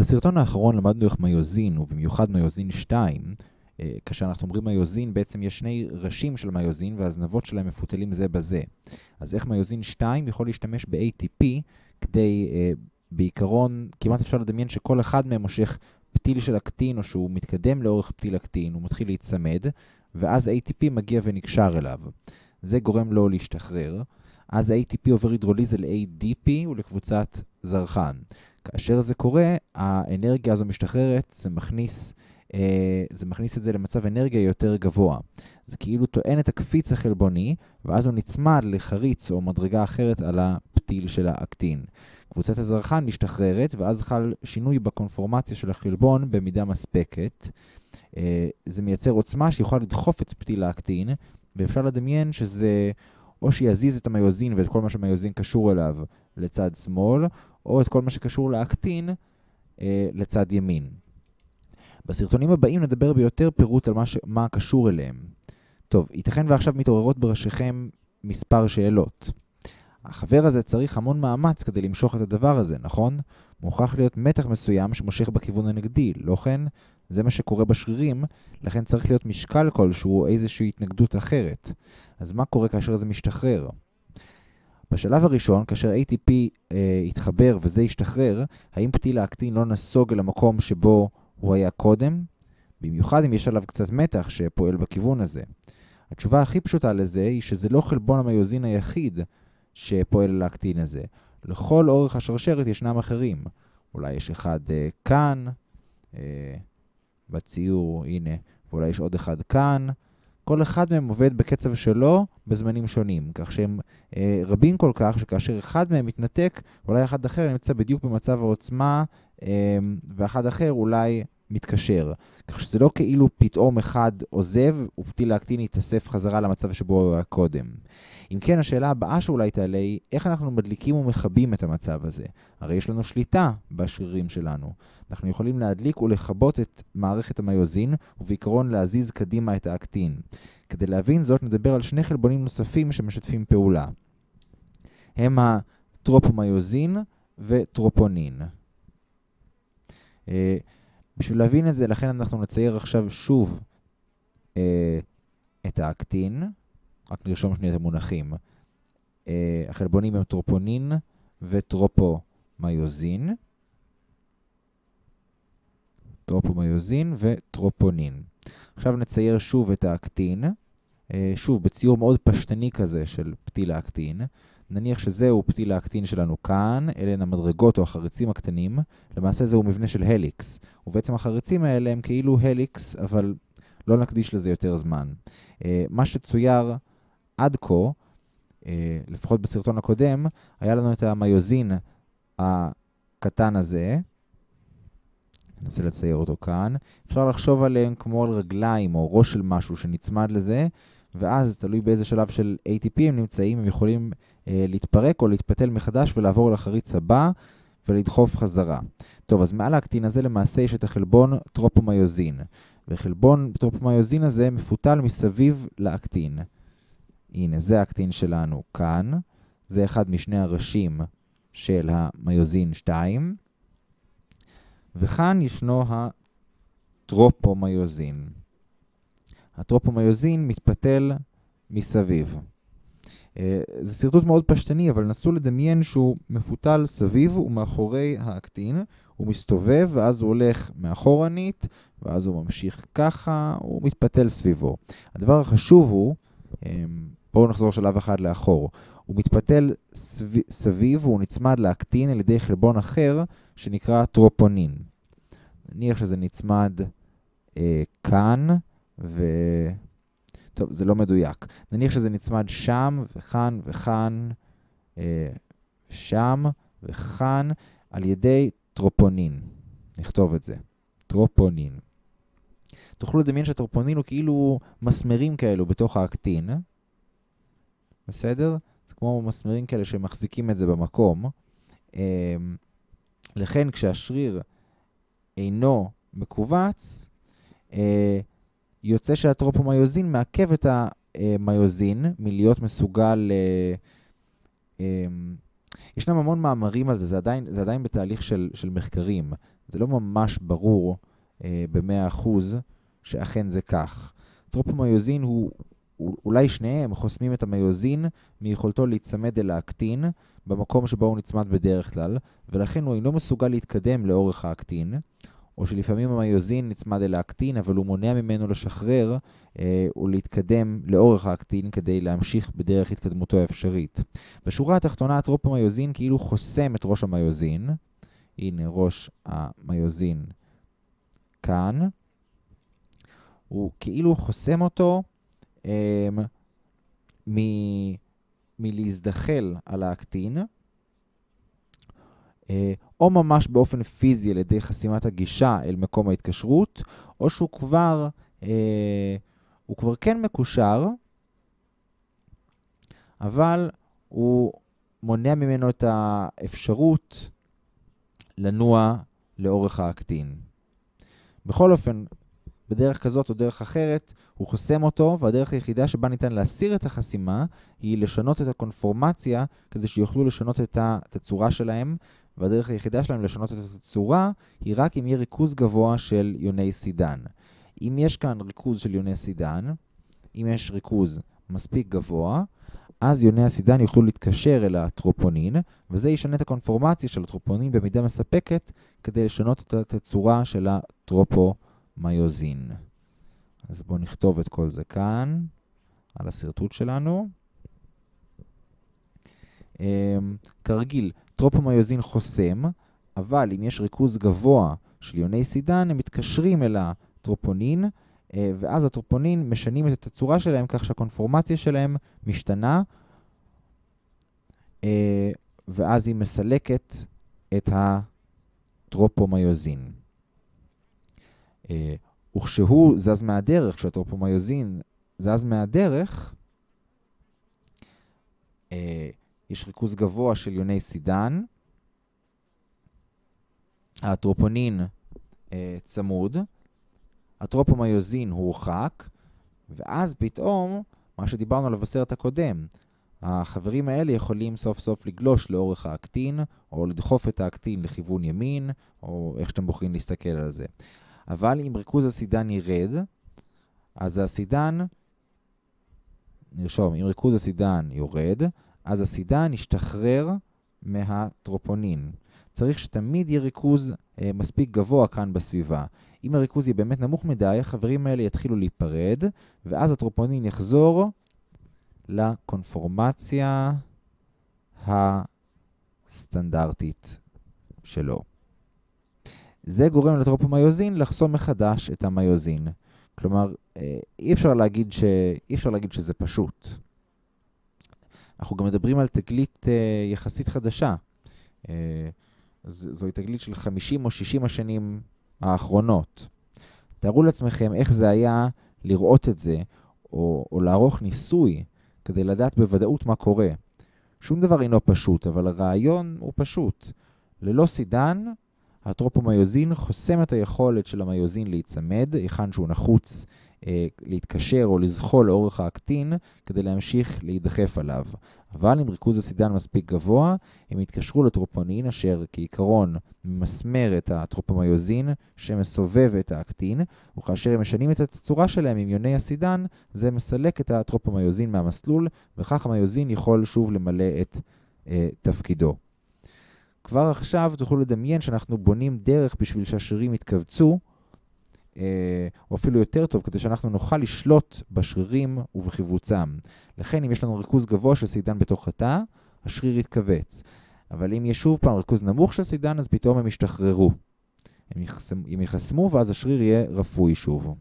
בסרטון האחרון למדנו איך מיוזין, ובמיוחד מיוזין 2, אה, כאשר אנחנו אומרים מיוזין, בעצם יש שני ראשים של מיוזין והזנבות שלהם מפותלים זה בזה. אז איך מיוזין 2 יכול להשתמש ב-ATP כדי, אה, בעיקרון, כמעט אפשר לדמיין שכל אחד מהם מושך פתיל של אקטין, או שהוא מתקדם לאורך פתיל אקטין, הוא מתחיל להיצמד, ואז ATP מגיע ונקשר אליו. זה גורם לו להשתחרר. אז ה-ATP עובר הידרוליזה ל-ADP ולקבוצת זרחן. כאשר זה קורה, האנרגיה הזו משתחררת, זה מכניס, אה, זה מכניס את זה למצב אנרגיה יותר גבוה. זה כאילו טוען את הקפיץ החלבוני, ואז הוא נצמד לחריץ או מדרגה אחרת על הפתיל של האקטין. קבוצת הזרחן משתחררת, ואז חל שינוי בקונפורמציה של החלבון במידה מספקת. אה, זה מייצר עוצמה שיכולה לדחוף את פתיל האקטין, ואפשר לדמיין שזה או שיזיז את המיוזין ואת כל מה שמיוזין קשור אליו לצד שמאל, או את כל מה שקשור לאקטין אה, לצד ימין. בסרטונים הבאים נדבר ביותר פירוט על מה, ש... מה קשור אליהם. טוב, ייתכן ועכשיו מתעוררות בראשיכם מספר שאלות. החבר הזה צריך המון מאמץ כדי למשוך את הדבר הזה, נכון? מוכרח להיות מתח מסוים שמושך בכיוון הנגדי, לא כן? זה מה שקורה בשרירים, לכן צריך להיות משקל כלשהו או איזושהי התנגדות אחרת. אז מה קורה כאשר זה משתחרר? בשלב הראשון, כאשר ATP אה, יתחבר וזה ישתחרר, האם פתיל האקטין לא נסוג אל המקום שבו הוא היה קודם? במיוחד אם יש עליו קצת מתח שפועל בכיוון הזה. התשובה הכי פשוטה לזה היא שזה לא חלבון המיוזין היחיד שפועל על האקטין הזה. לכל אורך השרשרת ישנם אחרים. אולי יש אחד אה, כאן, אה, בציור, הנה, ואולי יש עוד אחד כאן. כל אחד מהם עובד בקצב שלו בזמנים שונים, כך שהם אה, רבים כל כך שכאשר אחד מהם מתנתק, אולי אחד אחר נמצא בדיוק במצב העוצמה, אה, ואחד אחר אולי מתקשר. כך שזה לא כאילו פתאום אחד עוזב ופתיל לאקטין יתאסף חזרה למצב שבו הוא היה קודם. אם כן, השאלה הבאה שאולי תעלה היא, איך אנחנו מדליקים ומכבים את המצב הזה? הרי יש לנו שליטה בשרירים שלנו. אנחנו יכולים להדליק ולכבות את מערכת המיוזין, ובעיקרון להזיז קדימה את האקטין. כדי להבין זאת, נדבר על שני חלבונים נוספים שמשתפים פעולה. הם הטרופומיוזין וטרופונין. אה, בשביל להבין את זה, לכן אנחנו נצייר עכשיו שוב אה, את האקטין. רק נרשום שנייה את המונחים. Uh, החלבונים הם טרופונין וטרופומיוזין. טרופומיוזין וטרופונין. עכשיו נצייר שוב את האקטין. אה, שוב, בציור מאוד פשטני כזה של פתיל האקטין. נניח שזהו פתיל האקטין שלנו כאן, אלה הן המדרגות או החריצים הקטנים. למעשה זהו מבנה של helix. ובעצם החריצים האלה הם כאילו helix, אבל לא נקדיש לזה יותר זמן. אה, מה שצויר עד כה, אה, לפחות בסרטון הקודם, היה לנו את המיוזין הקטן הזה. ננסה לצייר אותו כאן. אפשר לחשוב עליהם כמו על רגליים או ראש של משהו שנצמד לזה, ואז, תלוי באיזה שלב של ATP הם נמצאים, הם יכולים אה, להתפרק או להתפתל מחדש ולעבור לחריץ הבא ולדחוף חזרה. טוב, אז מעל האקטין הזה למעשה יש את החלבון טרופומיוזין, וחלבון טרופומיוזין הזה מפותל מסביב לאקטין. הנה, זה האקטין שלנו כאן. זה אחד משני הראשים של המיוזין 2. וכאן ישנו הטרופומיוזין. הטרופומיוזין מתפתל מסביב. אה, זה שרטוט מאוד פשטני, אבל נסו לדמיין שהוא מפותל סביב ומאחורי האקטין. הוא מסתובב, ואז הוא הולך מאחורנית, ואז הוא ממשיך ככה, הוא מתפתל סביבו. הדבר החשוב הוא, אמ, בואו נחזור שלב אחד לאחור. הוא מתפתל סביב, סביב והוא נצמד לאקטין על ידי חלבון אחר שנקרא טרופונין. נניח שזה נצמד אה, כאן, ו... טוב, זה לא מדויק. נניח שזה נצמד שם וכאן וכאן, אה, שם וכאן, על ידי טרופונין. נכתוב את זה. טרופונין. תוכלו לדמיין שהטרופונין הוא כאילו מסמרים כאלו בתוך האקטין. בסדר? זה כמו מסמרים כאלה שמחזיקים את זה במקום. אמ, לכן כשהשריר אינו מכווץ, אה, יוצא שהטרופומיוזין מעכב את המיוזין מלהיות מסוגל... אה, אמ, ישנם המון מאמרים על זה, זה עדיין, זה עדיין בתהליך של, של מחקרים. זה לא ממש ברור אה, ב-100% שאכן זה כך. טרופומיוזין הוא, אולי שניהם חוסמים את המיוזין מיכולתו להיצמד אל האקטין במקום שבו הוא נצמד בדרך כלל, ולכן הוא אינו מסוגל להתקדם לאורך האקטין, או שלפעמים המיוזין נצמד אל האקטין, אבל הוא מונע ממנו לשחרר אה, ולהתקדם לאורך האקטין כדי להמשיך בדרך התקדמותו האפשרית. בשורה התחתונה, הטרופומיוזין כאילו חוסם את ראש המיוזין. הנה ראש המיוזין כאן. הוא כאילו חוסם אותו אה, מ... מלהזדחל על האקטין, אה, או ממש באופן פיזי על ידי חסימת הגישה אל מקום ההתקשרות, או שהוא כבר, אה, הוא כבר כן מקושר, אבל הוא מונע ממנו את האפשרות לנוע לאורך האקטין. בכל אופן, בדרך כזאת או דרך אחרת, הוא חוסם אותו, והדרך היחידה שבה ניתן להסיר את החסימה היא לשנות את הקונפורמציה כדי שיוכלו לשנות את התצורה שלהם, והדרך היחידה שלהם לשנות את התצורה היא רק אם יהיה ריכוז גבוה של יוני סידן. אם יש כאן ריכוז של יוני סידן, אם יש ריכוז מספיק גבוה, אז יוני הסידן יוכלו להתקשר אל הטרופונין, וזה ישנה את הקונפורמציה של הטרופונין במידה מספקת כדי לשנות את התצורה של הטרופומיוזין. אז בואו נכתוב את כל זה כאן, על השרטוט שלנו. אמ, כרגיל, טרופומיוזין חוסם, אבל אם יש ריכוז גבוה של יוני סידן, הם מתקשרים אל הטרופונין, אה, ואז הטרופונין משנים את התצורה שלהם כך שהקונפורמציה שלהם משתנה, אה, ואז היא מסלקת את הטרופומיוזין. אה, וכשהוא זז מהדרך, כשהטרופומיוזין זז מהדרך, יש ריכוז גבוה של יוני סידן, האטרופונין אה, צמוד, הטרופומיוזין הורחק, ואז פתאום, מה שדיברנו עליו בסרט הקודם, החברים האלה יכולים סוף סוף לגלוש לאורך האקטין, או לדחוף את האקטין לכיוון ימין, או איך שאתם בוחרים להסתכל על זה. אבל אם ריכוז הסידן ירד, אז הסידן, נרשום, אם ריכוז הסידן יורד, אז הסידן ישתחרר מהטרופונין. צריך שתמיד יהיה ריכוז אה, מספיק גבוה כאן בסביבה. אם הריכוז יהיה באמת נמוך מדי, החברים האלה יתחילו להיפרד, ואז הטרופונין יחזור לקונפורמציה הסטנדרטית שלו. זה גורם לטרופומיוזין לחסום מחדש את המיוזין. כלומר, אה, אי אפשר להגיד, ש... אי אפשר להגיד שזה פשוט. אנחנו גם מדברים על תגלית אה, יחסית חדשה. אה, זוהי תגלית של 50 או 60 השנים האחרונות. תארו לעצמכם איך זה היה לראות את זה, או, או לערוך ניסוי כדי לדעת בוודאות מה קורה. שום דבר אינו פשוט, אבל הרעיון הוא פשוט. ללא סידן, הטרופומיוזין חוסם את היכולת של המיוזין להיצמד, היכן שהוא נחוץ להתקשר או לזחול לאורך האקטין כדי להמשיך להידחף עליו. אבל אם ריכוז הסידן מספיק גבוה, הם יתקשרו לטרופונין אשר כעיקרון ממסמר את הטרופומיוזין שמסובב את האקטין, וכאשר הם משנים את הצורה שלהם עם יוני הסידן, זה מסלק את הטרופומיוזין מהמסלול, וכך המיוזין יכול שוב למלא את אה, תפקידו. כבר עכשיו תוכלו לדמיין שאנחנו בונים דרך בשביל שהשרירים יתכווצו, אה, או אפילו יותר טוב, כדי שאנחנו נוכל לשלוט בשרירים ובחיבוצם. לכן, אם יש לנו ריכוז גבוה של סידן בתוך התא, השריר יתכווץ. אבל אם יש שוב פעם ריכוז נמוך של סידן, אז פתאום הם ישתחררו. הם יחסמו, ואז השריר יהיה רפוי שוב.